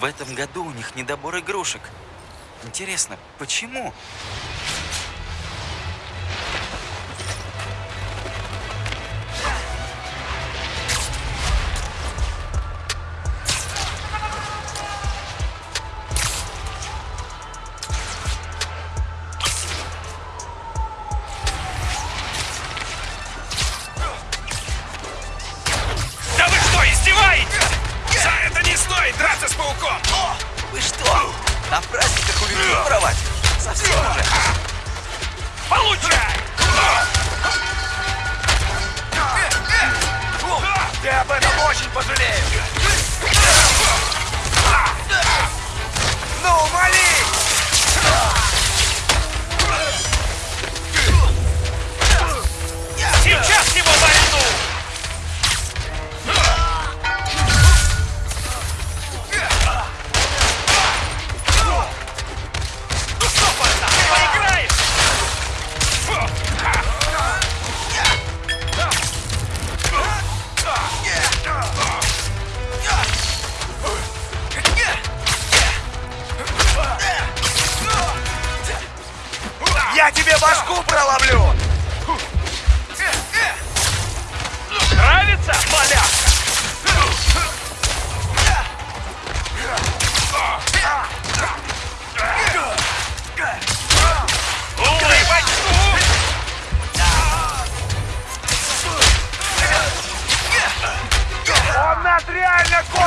В этом году у них недобор игрушек. Интересно, почему?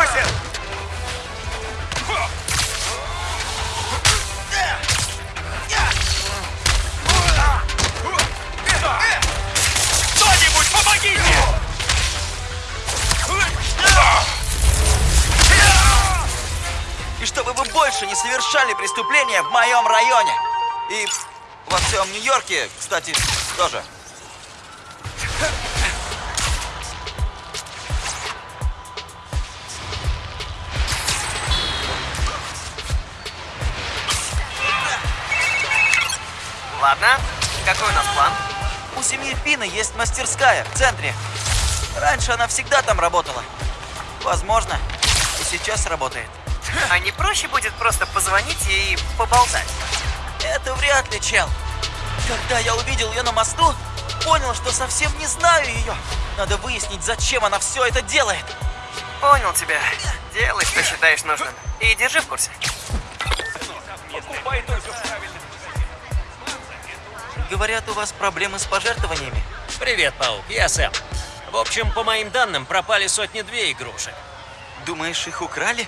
Косит! Кто-нибудь помогите! И чтобы вы больше не совершали преступления в моем районе. И во всем Нью-Йорке, кстати, тоже. Ладно, какой у нас план? У семьи Пина есть мастерская в центре. Раньше она всегда там работала. Возможно, и сейчас работает. А не проще будет просто позвонить и поболтать? Это вряд ли, чел. Когда я увидел ее на мосту, понял, что совсем не знаю ее. Надо выяснить, зачем она все это делает. Понял тебя. Делай, что считаешь нужным. И держи в курсе. Говорят, у вас проблемы с пожертвованиями. Привет, Паук, я Сэм. В общем, по моим данным, пропали сотни-две игрушек. Думаешь, их украли?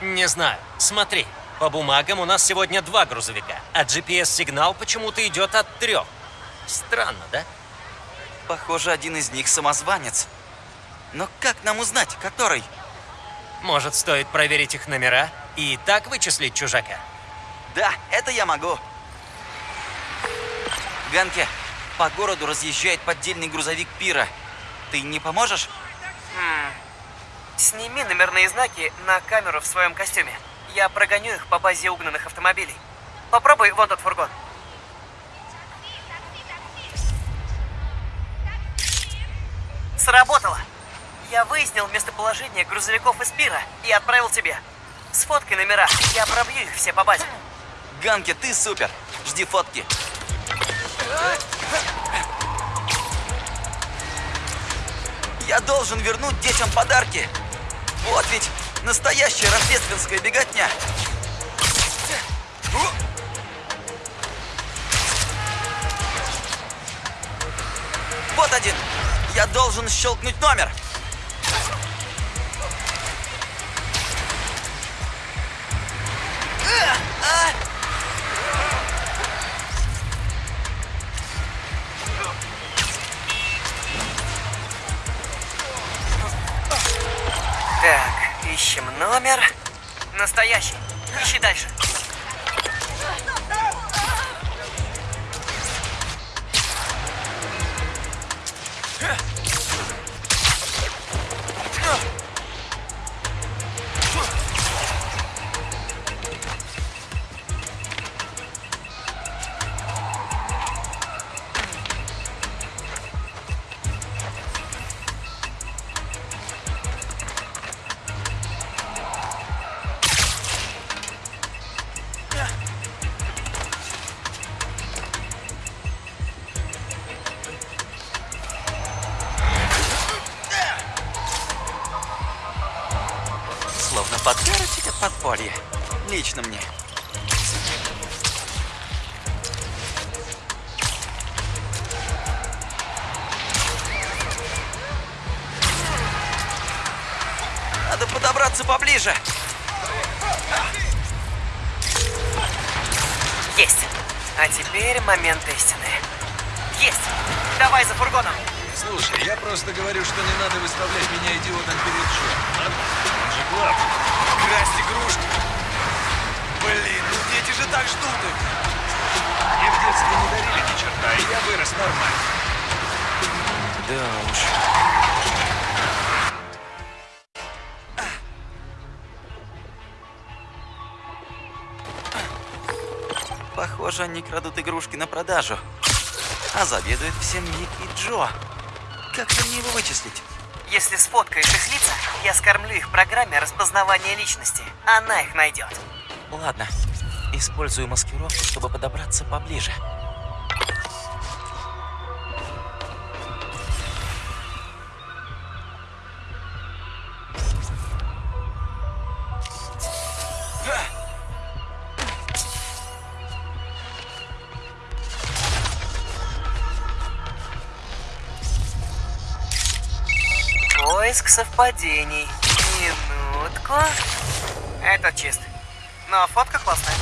Не знаю. Смотри, по бумагам у нас сегодня два грузовика, а GPS-сигнал почему-то идет от трех. Странно, да? Похоже, один из них самозванец. Но как нам узнать, который? Может, стоит проверить их номера и так вычислить чужака? Да, это я могу. Ганке, по городу разъезжает поддельный грузовик Пира. Ты не поможешь? Сними номерные знаки на камеру в своем костюме. Я прогоню их по базе угнанных автомобилей. Попробуй вон тот фургон. Сработало! Я выяснил местоположение грузовиков из Пира и отправил тебе. Сфоткай номера, я пробью их все по базе. Ганке, ты супер. Жди фотки. Я должен вернуть детям подарки. Вот ведь настоящая рождественская беготня. Вот один. Я должен щелкнуть номер. Теперь момент истины. Есть. Давай за фургоном. Слушай, я просто говорю, что не надо выставлять меня идиотом перед Джо. Ладно? Он же главный. Красть игрушки. Блин, ну дети же так ждут их. Мне в детстве не дарили ни черта, и я вырос нормально. Да уж. Похоже, они крадут игрушки на продажу. А заведует всем Ник и Джо. Как же мне его вычислить? Если сфоткаешь их лица, я скормлю их программе распознавания личности. Она их найдет. Ладно, использую маскировку, чтобы подобраться поближе. Совпадений. Минутку. Этот чист. Но фотка классная.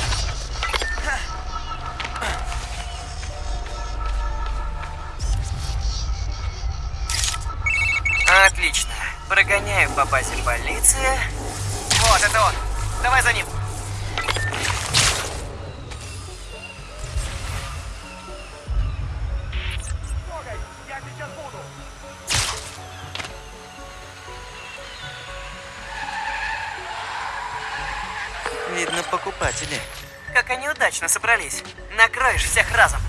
Отлично. Прогоняю по базе полиции. Вот, это он. Давай за ним. Удачно собрались. Накроешь всех разом.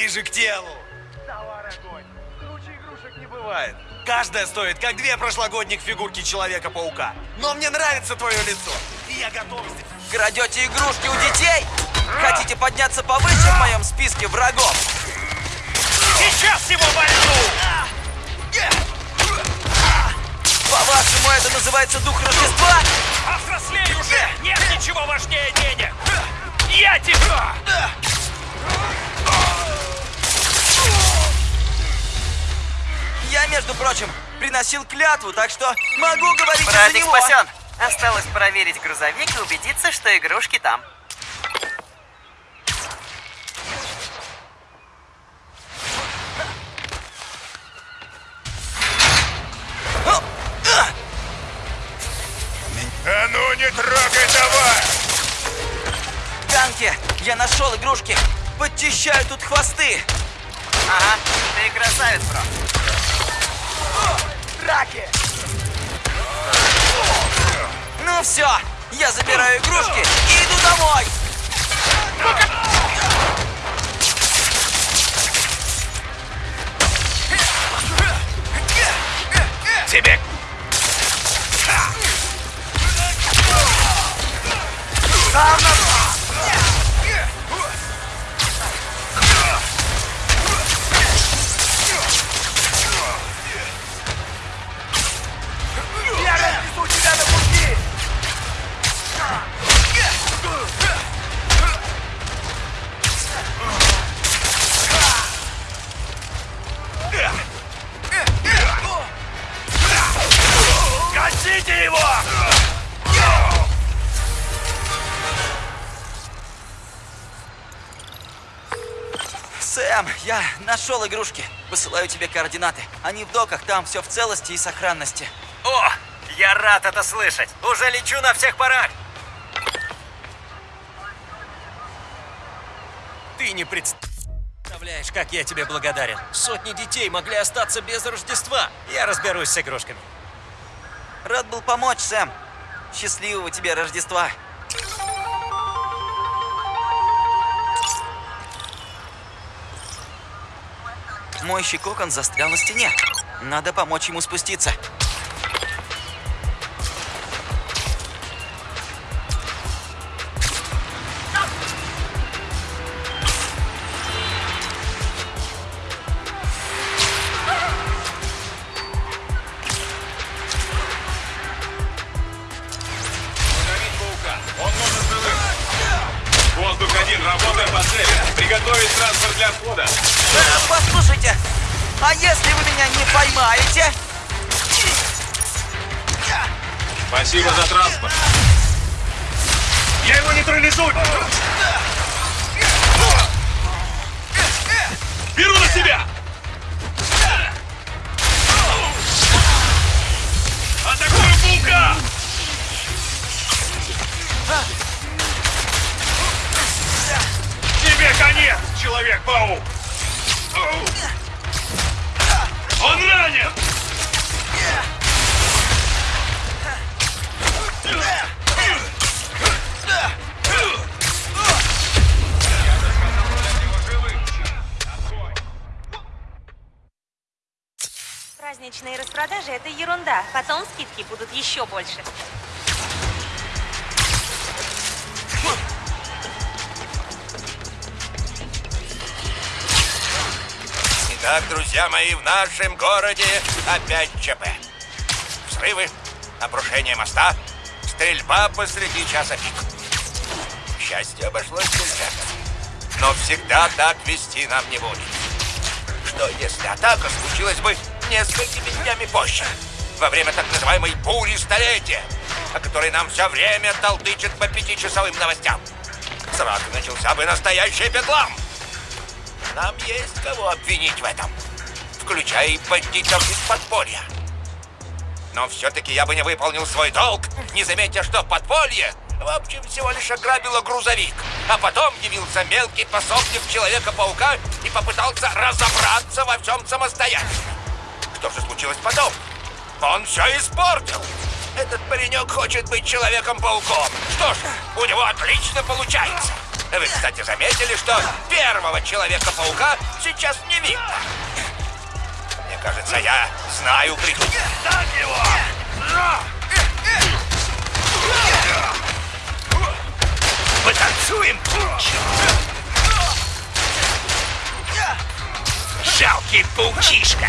Ближе к телу. Товар огонь. Круче игрушек не бывает. Каждая стоит, как две прошлогодних фигурки Человека-паука. Но мне нравится твое лицо. И я готов сделать. Крадете игрушки у детей? Хотите подняться повыше в моем списке врагов? Сейчас его вольну! По-вашему, это называется дух Рождества? Повзрослей уже! Нет ничего важнее денег! Я тебя! Я, между прочим, приносил клятву, так что могу говорить за Братик него. спасен. Осталось проверить грузовик и убедиться, что игрушки там. Ну все, я забираю игрушки и иду домой. Тебе Я нашел игрушки. Высылаю тебе координаты. Они в доках, там все в целости и сохранности. О, я рад это слышать. Уже лечу на всех парах. Ты не представляешь, как я тебе благодарен. Сотни детей могли остаться без Рождества. Я разберусь с игрушками. Рад был помочь, Сэм. Счастливого тебе Рождества. Мойщий кокон застрял на стене. Надо помочь ему спуститься. Спасибо за транспорт. Я его нейтрализую. Беру на себя. Атакую паука! Тебе конец, Человек-паук! Он ранен! Праздничные распродажи – это ерунда. Потом скидки будут еще больше. Итак, друзья мои, в нашем городе опять ЧП. Взрывы, обрушение моста, стрельба посреди часа пик. К счастью, обошлось без жертв. Но всегда так вести нам не будет. Что если атака случилась бы несколькими днями позже? Во время так называемой бури столетия, о которой нам все время толдычат по пятичасовым новостям. Сразу начался бы настоящий бедлам. Нам есть кого обвинить в этом, включая и бандитов из подполья. Но все-таки я бы не выполнил свой долг, не заметя, что подполье, в общем, всего лишь ограбило грузовик. А потом явился мелкий пособник Человека-паука и попытался разобраться во всем самостоятельно. Что же случилось потом? Он все испортил. Этот паренек хочет быть Человеком-пауком. Что ж, у него отлично получается. Вы, кстати, заметили, что первого Человека-паука сейчас не видно? Мне кажется, я знаю причину. Так его! Потанцуем, Жалкий паучишка!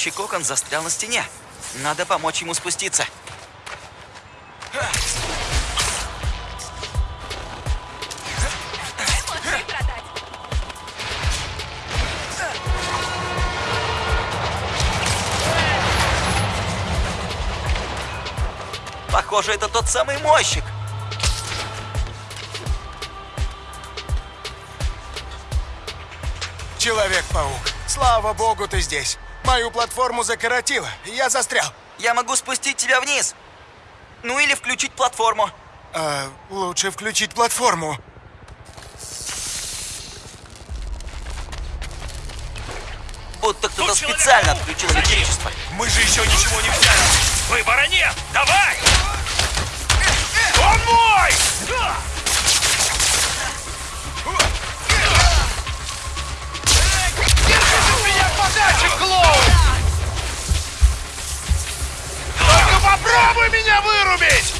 Мойщий кокон застрял на стене. Надо помочь ему спуститься. Похоже, это тот самый мойщик. Человек-паук, слава богу, ты здесь. Мою платформу закоротило, я застрял. Я могу спустить тебя вниз. Ну или включить платформу. А, лучше включить платформу. Будто кто-то специально отключил электричество. Мы же еще ничего не взяли. Выбора нет. Давай! Он мой! Подальше, клоун! Только попробуй меня вырубить!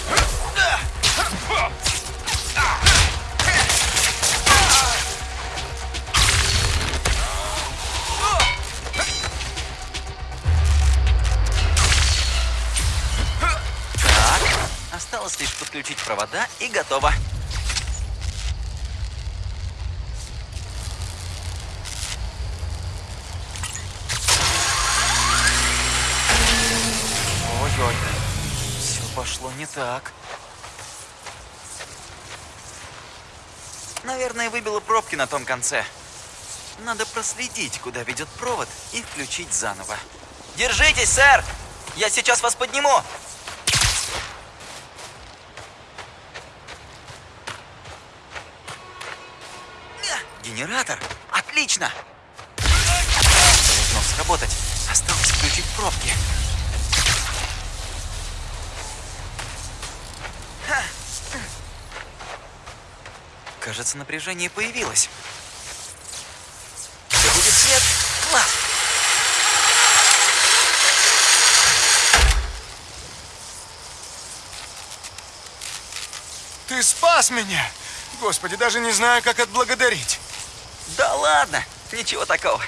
Так, осталось лишь подключить провода и готово. Ой-ой, все пошло не так. Наверное, выбило пробки на том конце. Надо проследить, куда ведет провод, и включить заново. Держитесь, сэр! Я сейчас вас подниму! Генератор? Отлично! Должно сработать. Осталось включить пробки. Кажется, напряжение появилось. Где будет свет? Класс! Ты спас меня! Господи, даже не знаю, как отблагодарить. Да ладно, ничего такого.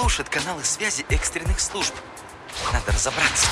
Глушит каналы связи экстренных служб. Надо разобраться.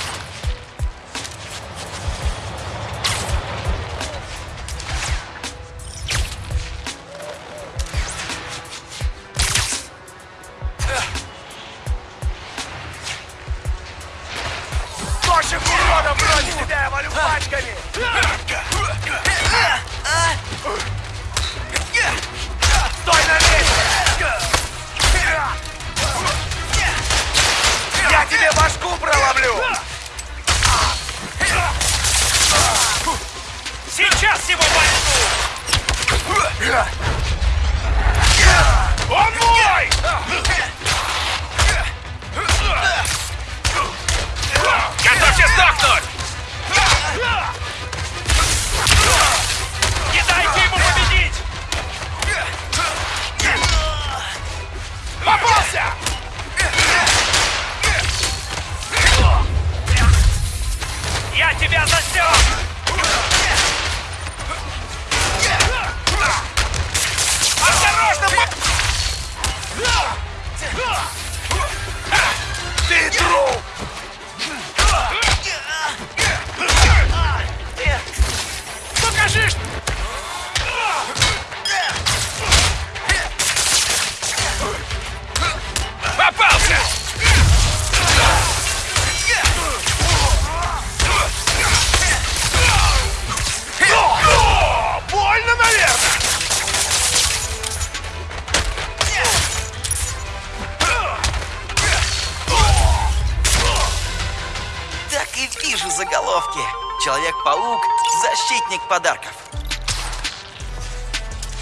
Защитник подарков.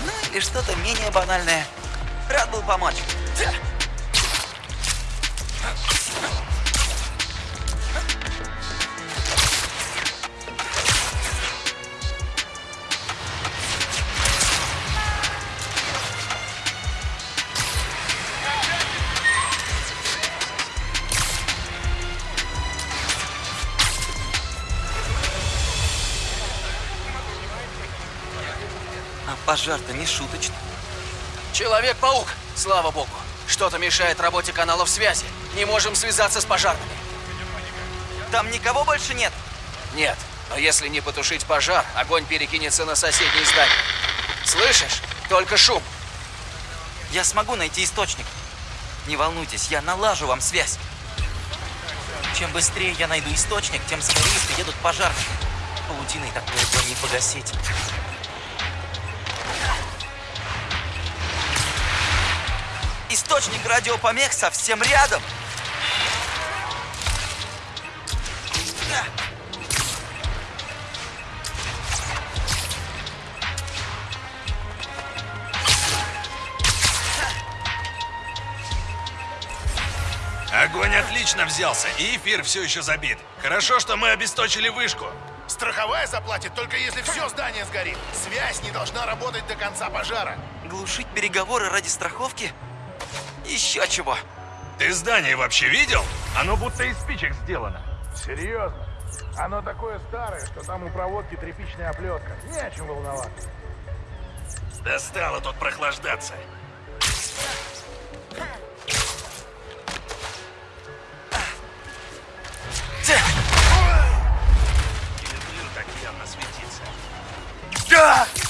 Ну или что-то менее банальное. Рад был помочь. Пожар-то не шуточный. Человек-паук, слава богу. Что-то мешает работе каналов связи. Не можем связаться с пожарными. Там никого больше нет? Нет, но если не потушить пожар, огонь перекинется на соседнее здание. Слышишь? Только шум. Я смогу найти источник. Не волнуйтесь, я налажу вам связь. Чем быстрее я найду источник, тем скорее приедут пожарные. Паутиной такое огонь не погасить. Источник радиопомех совсем рядом. Огонь отлично взялся, и эфир все еще забит. Хорошо, что мы обесточили вышку. Страховая заплатит только если все здание сгорит. Связь не должна работать до конца пожара. Глушить переговоры ради страховки? Еще чего. Ты здание вообще видел? Оно будто из спичек сделано. Серьезно? Оно такое старое, что там у проводки тряпичная оплетка. Не о чем волноваться. Достало тут прохлаждаться. Не люблю так явно светиться. Тут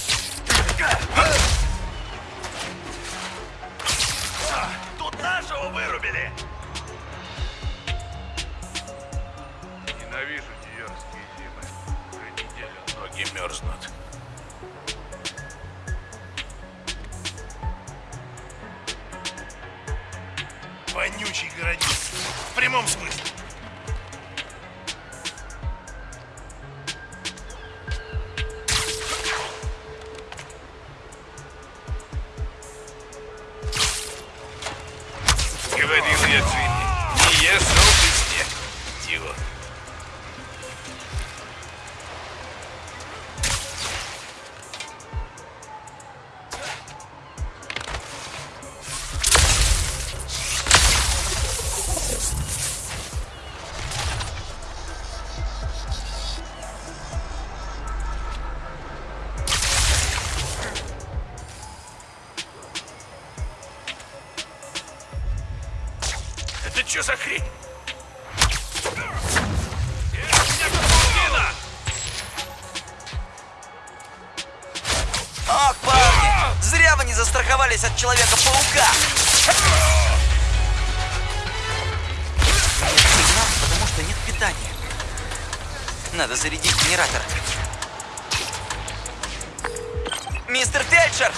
Фельдшер!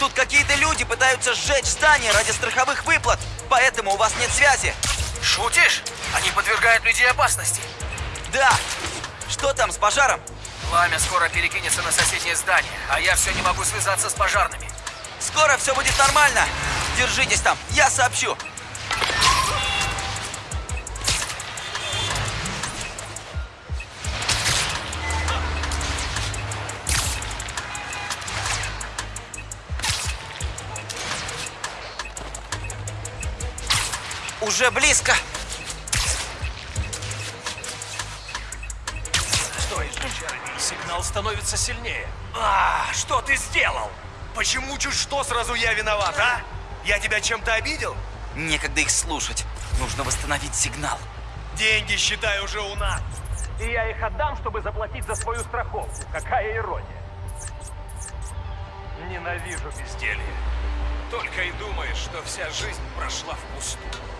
Тут какие-то люди пытаются сжечь здание ради страховых выплат, поэтому у вас нет связи. Шутишь? Они подвергают людей опасности. Да! Что там с пожаром? Пламя скоро перекинется на соседнее здание, а я все не могу связаться с пожарными. Скоро все будет нормально. Держитесь там, я сообщу. Уже близко. Сигнал становится сильнее. А, что ты сделал? Почему чуть что сразу я виноват, а? Я тебя чем-то обидел? Некогда их слушать. Нужно восстановить сигнал. Деньги, считай, уже у нас. И я их отдам, чтобы заплатить за свою страховку. Какая ирония. Ненавижу безделье. Только и думаешь, что вся жизнь прошла впустую.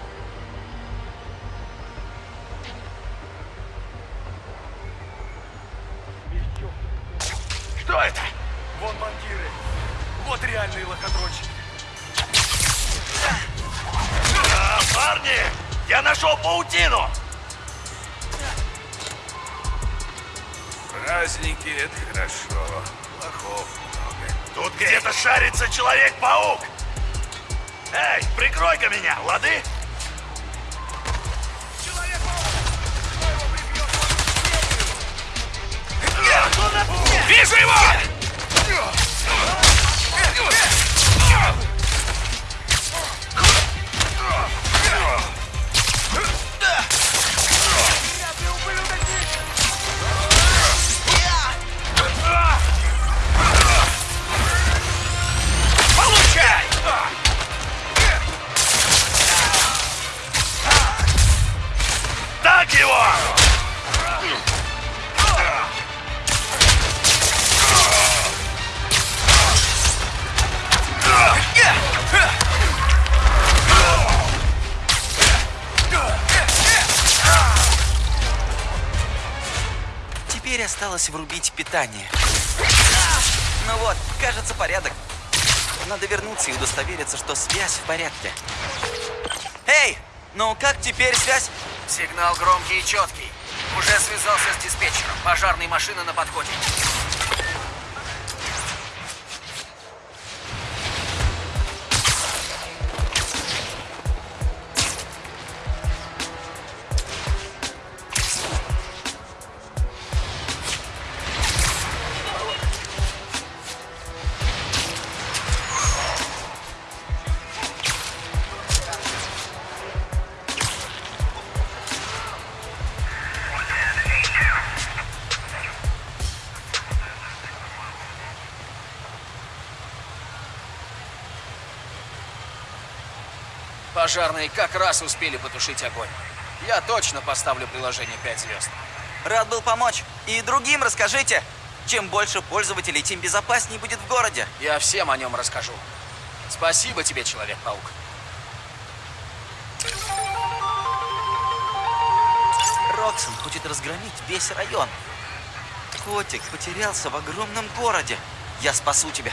Что это? Вон банкиры. Вот реальные лохотронщики. А, парни! Я нашел паутину! Праздники — это хорошо. Лохов много. Тут где-то шарится Человек-паук! Эй, прикрой-ка меня, лады? Вижу его! Осталось врубить питание. Ну вот, кажется, порядок. Надо вернуться и удостовериться, что связь в порядке. Эй, ну как теперь связь? Сигнал громкий и четкий. Уже связался с диспетчером. Пожарные машины на подходе. Пожарные как раз успели потушить огонь. Я точно поставлю приложение 5 звезд. Рад был помочь. И другим расскажите. Чем больше пользователей, тем безопаснее будет в городе. Я всем о нем расскажу. Спасибо тебе, Человек-паук. Роксон хочет разгромить весь район. Котик потерялся в огромном городе. Я спасу тебя.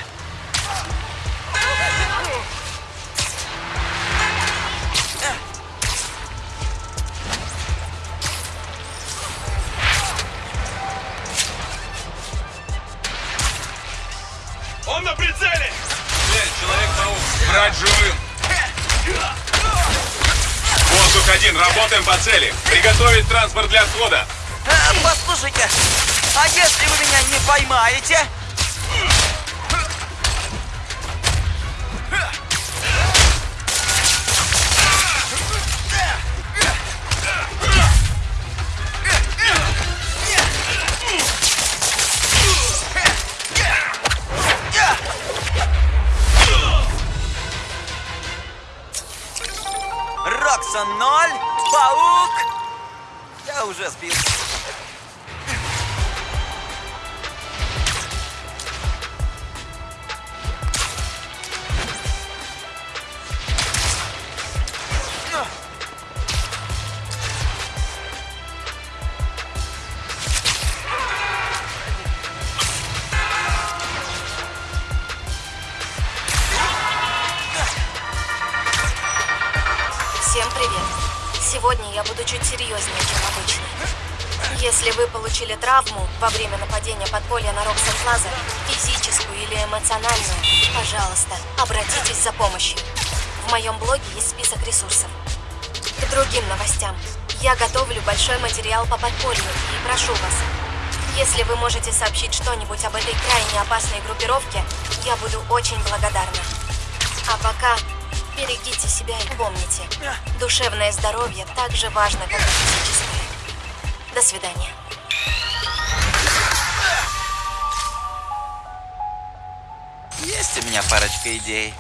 Прицеле! Блядь, Человек-паук, брать живым! Воздух один, работаем по цели. Приготовить транспорт для отхода. А, послушайте, а если вы меня не поймаете? Что-нибудь об этой крайне опасной группировке, я буду очень благодарна. А пока берегите себя и помните, душевное здоровье так же важно, как и физическое. До свидания. Есть у меня парочка идей.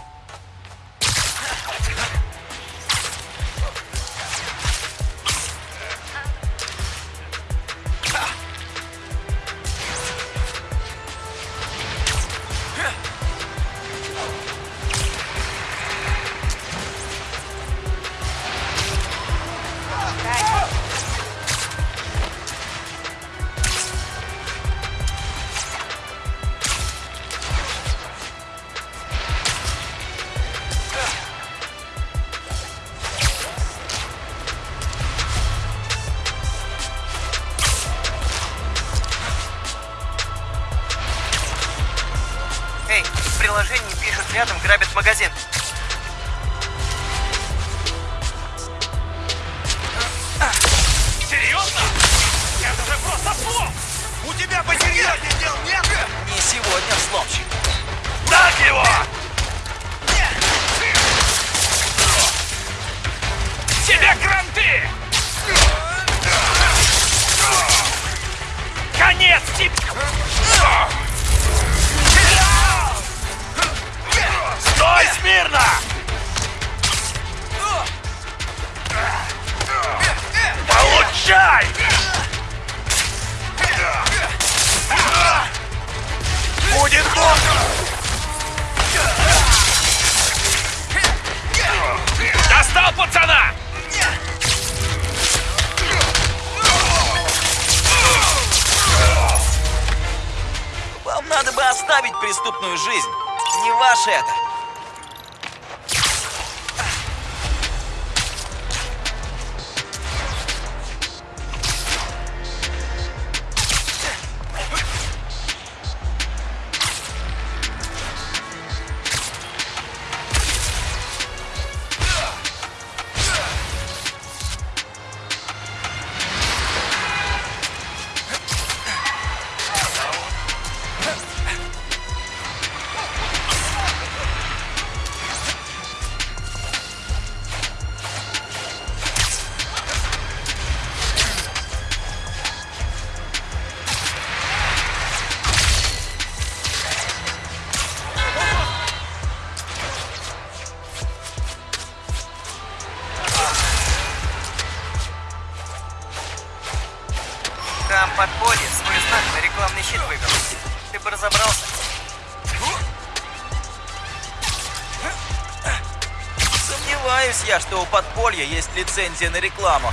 Подполья есть лицензия на рекламу.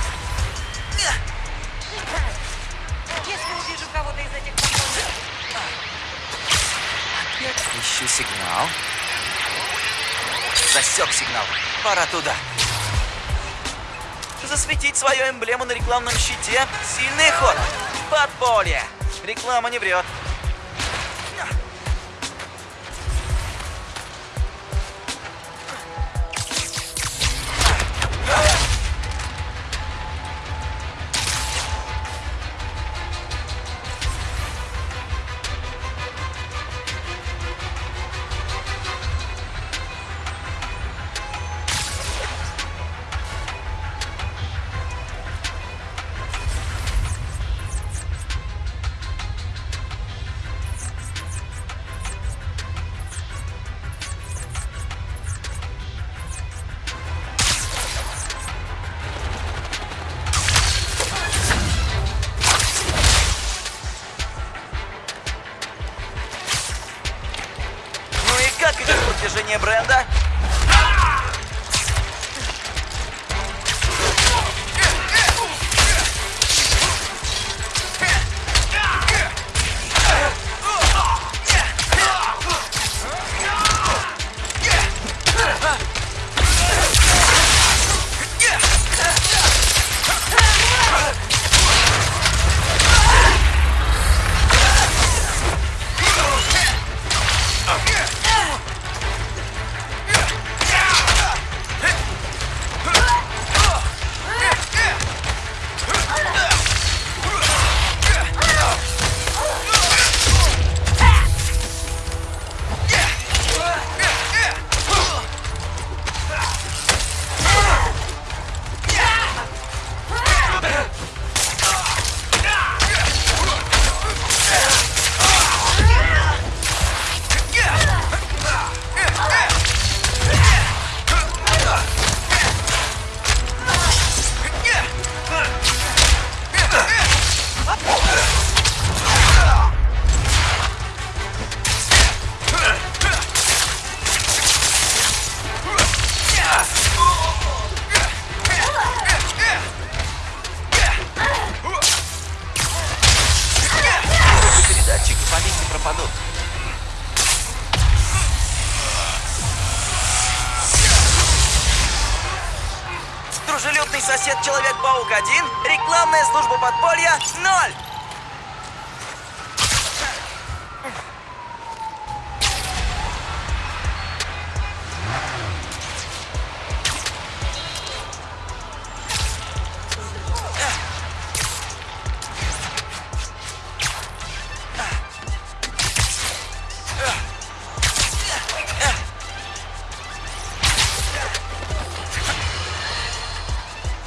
Если увижу кого-то из этих подпольных... Ищу сигнал. Засек сигнал. Пора туда. Засветить свою эмблему на рекламном щите – сильный ход. Подполье. Реклама не врет.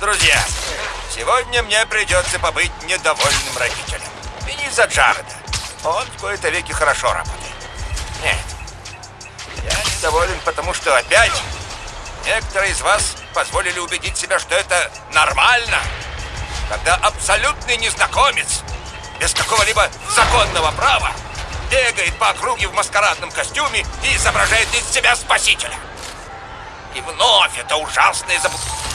Друзья, сегодня мне придется побыть недовольным родителем. И не из-за Джареда. Он в кои-то веки хорошо работает. Нет. Я недоволен, потому что опять некоторые из вас позволили убедить себя, что это нормально. Когда абсолютный незнакомец, без какого-либо законного права, бегает по округе в маскарадном костюме и изображает из себя спасителя. И вновь это ужасное заблуждение.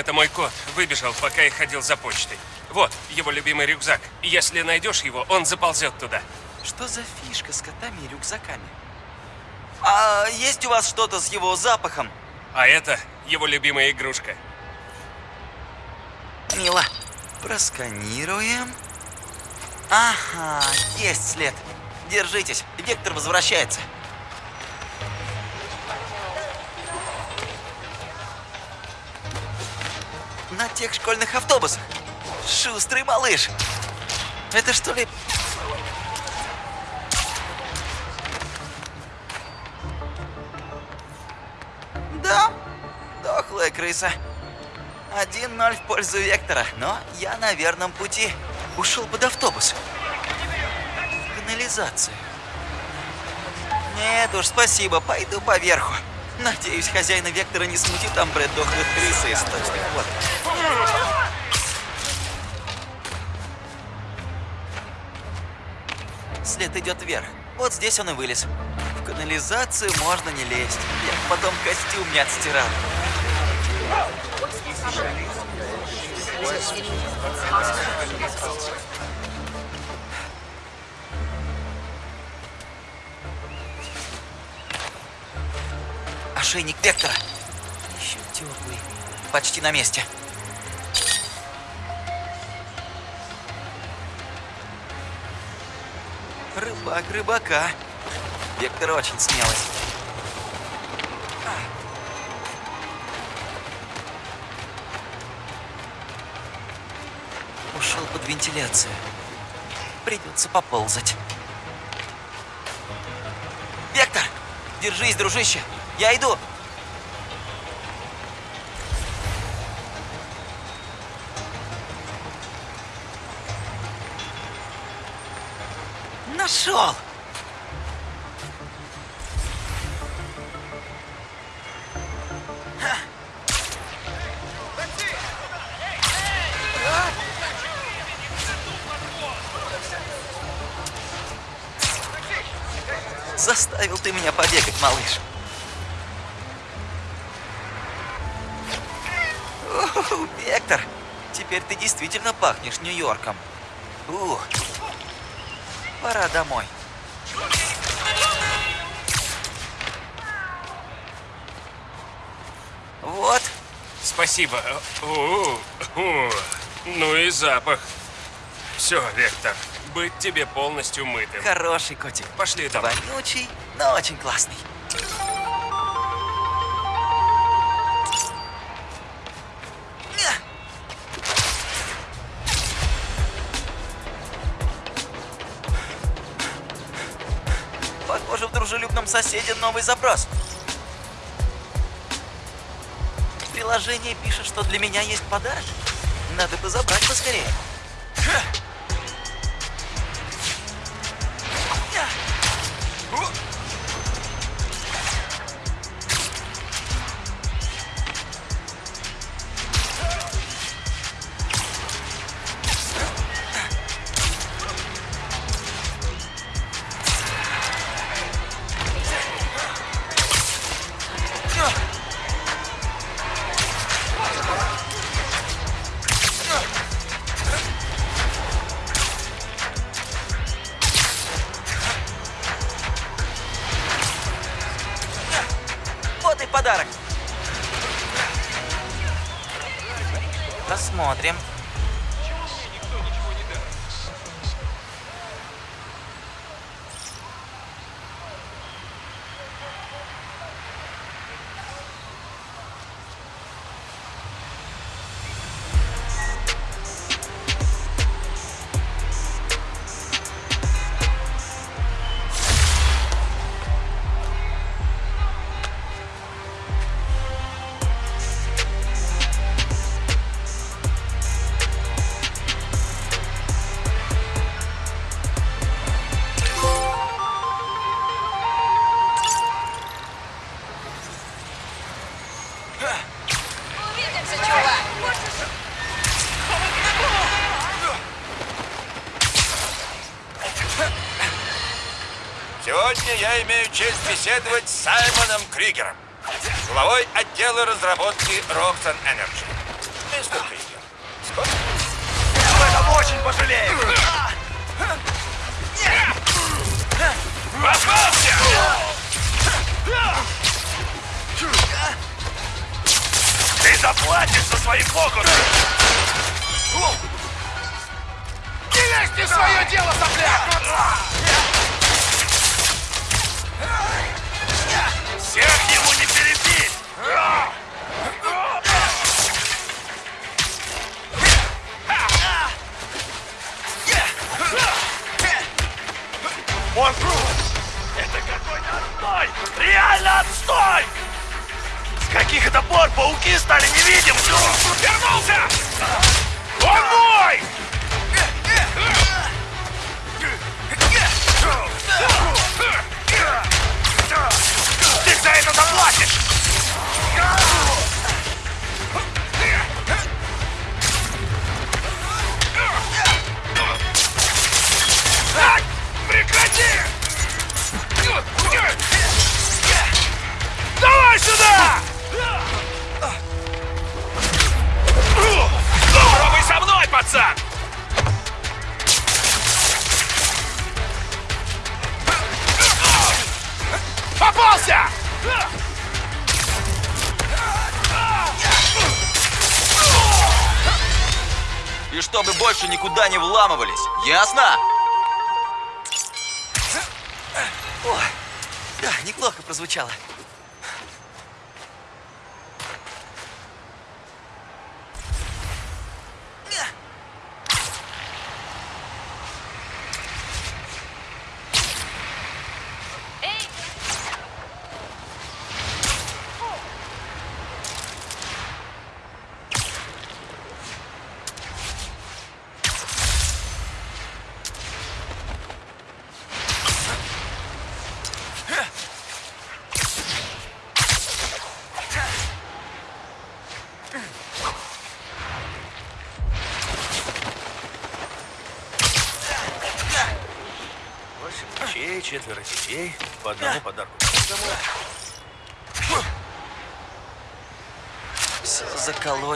Это мой кот. Выбежал, пока я ходил за почтой. Вот, его любимый рюкзак. Если найдешь его, он заползет туда. Что за фишка с котами и рюкзаками? А есть у вас что-то с его запахом? А это его любимая игрушка. Мило. Просканируем. Ага, есть след. Держитесь, Вектор возвращается. На тех школьных автобусах. Шустрый малыш. Это что ли... Да, дохлая крыса. 1-0 в пользу Вектора, но я на верном пути. Ушел под автобус. Канализация. Нет уж, спасибо, пойду поверху. Надеюсь, хозяина Вектора не смутит бред дохлых крыс и источник вот. След идет вверх. Вот здесь он и вылез. В канализацию можно не лезть. Я потом костюм не отстирал. Ошейник Вектора. Еще теплый. Почти на месте. Рыбак рыбака. Вектор очень смелый. Ушел под вентиляцию. Придется поползать. Вектор! Держись, дружище! Я иду! Нашел! Заставил ты меня побегать, малыш. Вектор, теперь ты действительно пахнешь Нью-Йорком. Ух, пора домой. Вот. Спасибо. О, о, ну и запах. Все, Вектор, быть тебе полностью мытым. Хороший котик. Пошли домой. Вонючий, но очень классный. Соседе новый запрос. Приложение пишет, что для меня есть подарок. Надо бы забрать поскорее. Посмотрим. Имею честь беседовать с Саймоном Кригером, главой отдела разработки Roxxon Energy. Мистер Кригер, сколько... Об этом очень пожалеем! Попался! Ты заплатишь за свои фокусы! Не лезь в свое дело, сопляк! забор, пауки стали невидимыми! Вернулся! Больше никуда не вламывались, ясно? О, да, неплохо прозвучало.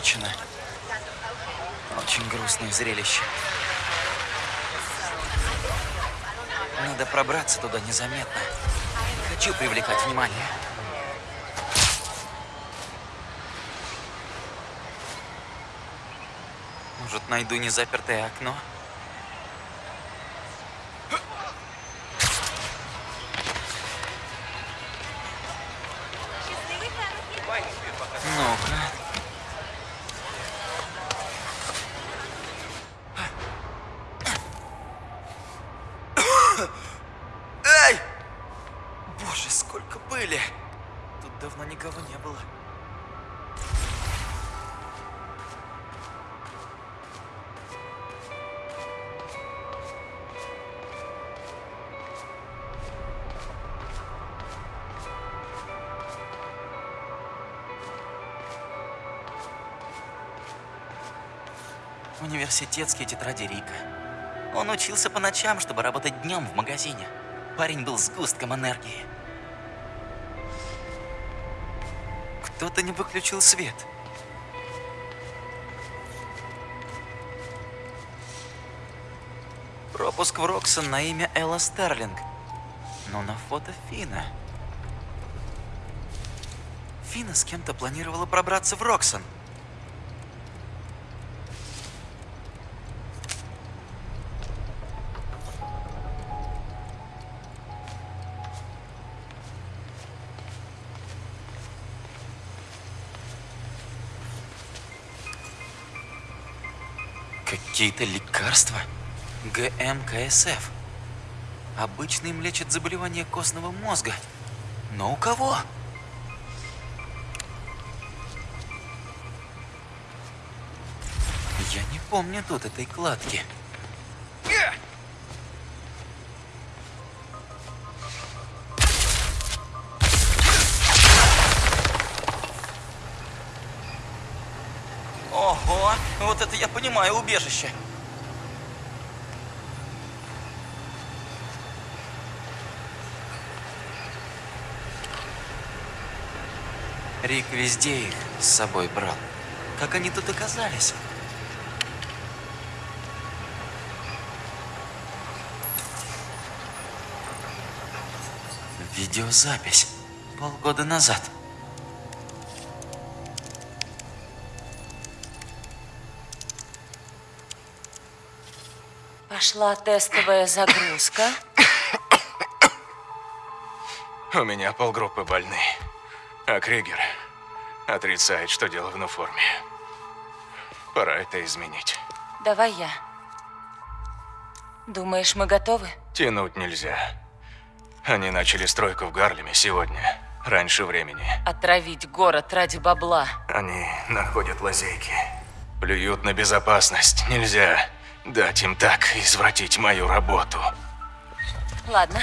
Заколочено. Очень грустное зрелище. Надо пробраться туда незаметно. Хочу привлекать внимание. Может, найду незапертое окно? Ну-ка. Университетские тетради Рика. Он учился по ночам, чтобы работать днем в магазине. Парень был сгустком энергии. Кто-то не выключил свет. Пропуск в Роксон на имя Элла Старлинг. Но на фото Фина. Фина с кем-то планировала пробраться в Роксон. Какие-то лекарства? ГМКСФ. Обычно им лечат заболевания костного мозга. Но у кого? Я не помню тут этой кладки. Понимаю убежище. Рик везде их с собой брал. Как они тут оказались? Видеозапись. Полгода назад. Пошла тестовая загрузка. У меня полгруппы больны. А Кригер отрицает, что дело в форме. Пора это изменить. Давай я. Думаешь, мы готовы? Тянуть нельзя. Они начали стройку в Гарлеме сегодня. раньше времени. Отравить город ради бабла. Они находят лазейки. Плюют на безопасность. Нельзя дать им так извратить мою работу. Ладно,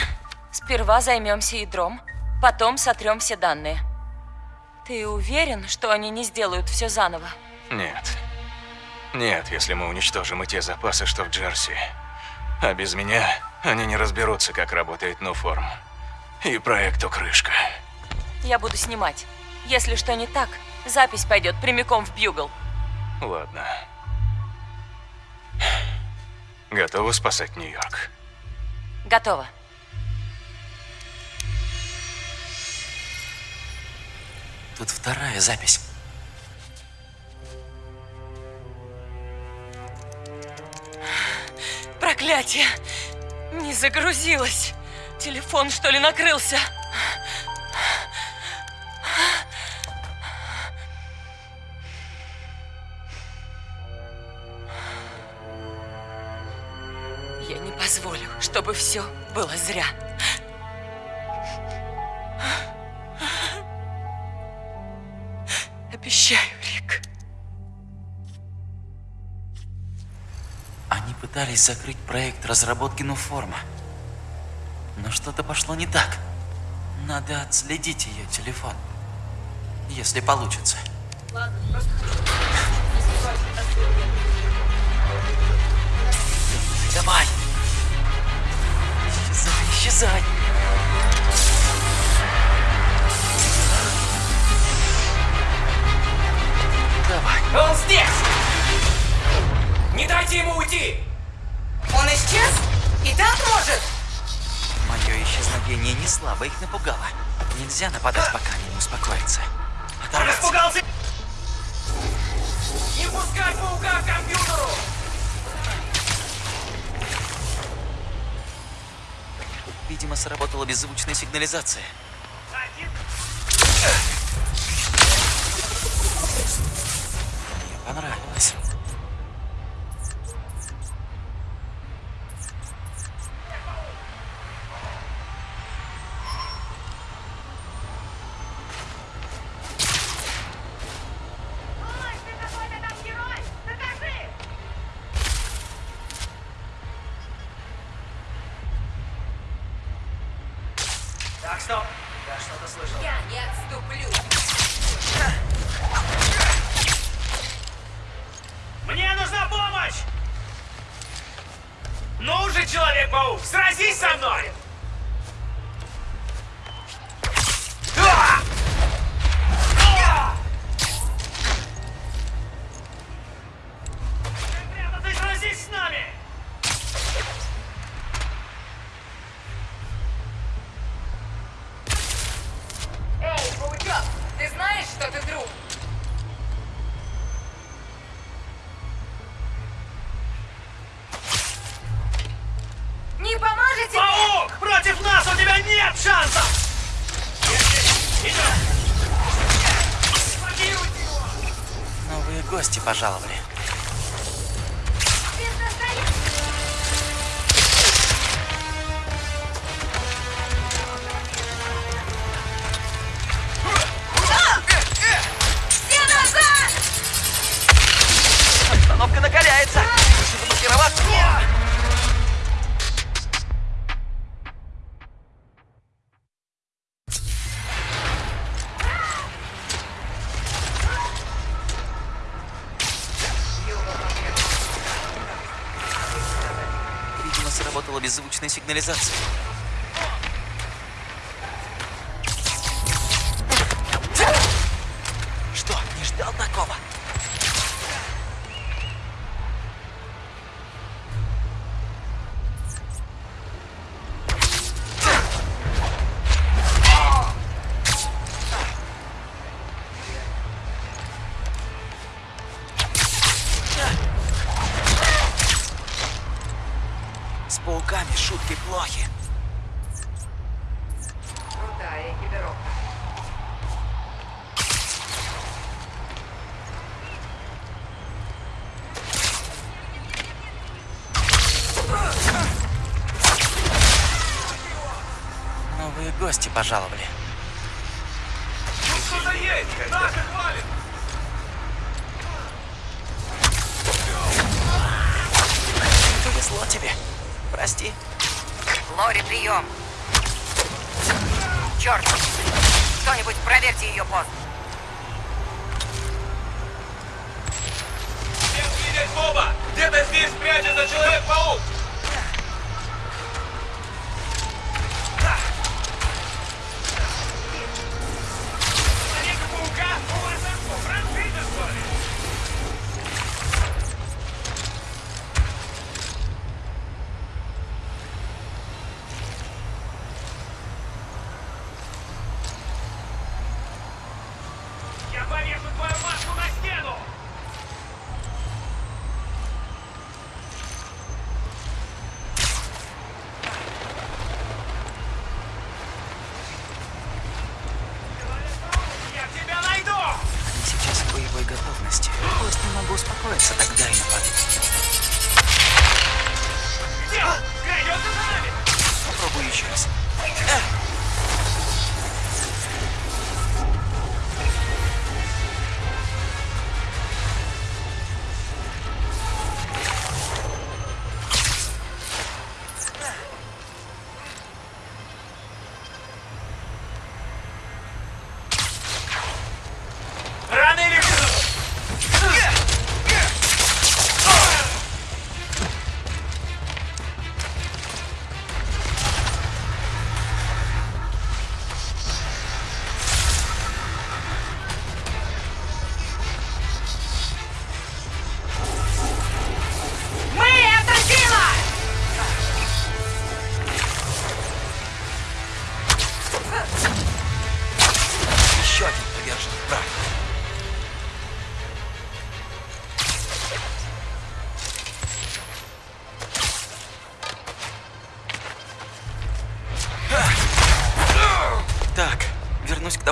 сперва займемся ядром, потом сотрем все данные. Ты уверен, что они не сделают все заново? Нет. Нет, если мы уничтожим и те запасы, что в Джерси. А без меня они не разберутся, как работает Нуформ. И проекту крышка. Я буду снимать. Если что не так, запись пойдет прямиком в Бьюгл. Ладно. Готовы спасать Нью-Йорк? Готово. Тут вторая запись. Проклятие! Не загрузилось. Телефон, что ли, накрылся? Позволю, чтобы все было зря. Обещаю, Рик. Они пытались закрыть проект разработки Нуформа. Но что-то пошло не так. Надо отследить ее телефон. Если получится. Давай! Исчезай! Давай. Он здесь! Не дайте ему уйти! Он исчез? И так может? Мое исчезновение не слабо их напугало. Нельзя нападать, пока они не успокоятся. Он испугался! Не пускать паука к компьютеру! Видимо, сработала беззвучная сигнализация. Что ты друг? Не поможете Паук! Против нас у тебя нет шансов! Новые гости пожаловали. Беззвучная Новые гости пожаловали. бывает, когда... Повезло тебе. Прости. Лори, прием. Черт! Кто-нибудь проверьте ее пост. Всем видеть Боба! Где-то здесь прячется Человек-паук!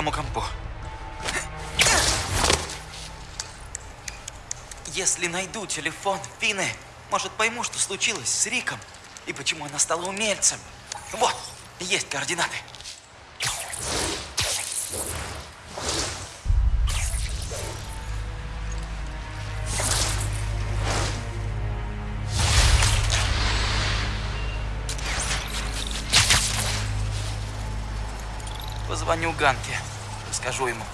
Вернусь к тому компу. Если найду телефон Фины, может пойму, что случилось с Риком и почему она стала умельцем. Вот, есть координаты. Позвоню Ганке, скажу ему.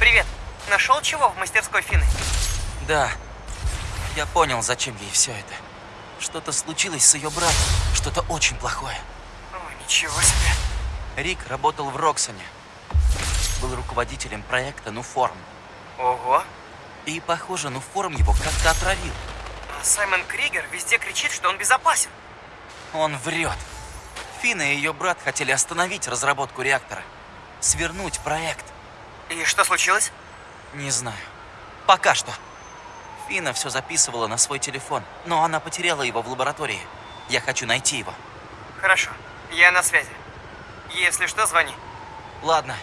Привет. Нашел чего в мастерской Фины? Да, я понял, зачем ей все это. Что-то случилось с ее братом, что-то очень плохое. О, ничего себе. Рик работал в Роксоне. Был руководителем проекта Нуформ. Ого. И, похоже, Нуформ его как-то отравил. А Саймон Кригер везде кричит, что он безопасен. Он врет. Фина и ее брат хотели остановить разработку реактора. Свернуть проект. И что случилось? Не знаю. Пока что. Фина все записывала на свой телефон, но она потеряла его в лаборатории. Я хочу найти его. Хорошо. Я на связи. Если что, звони. Ладно,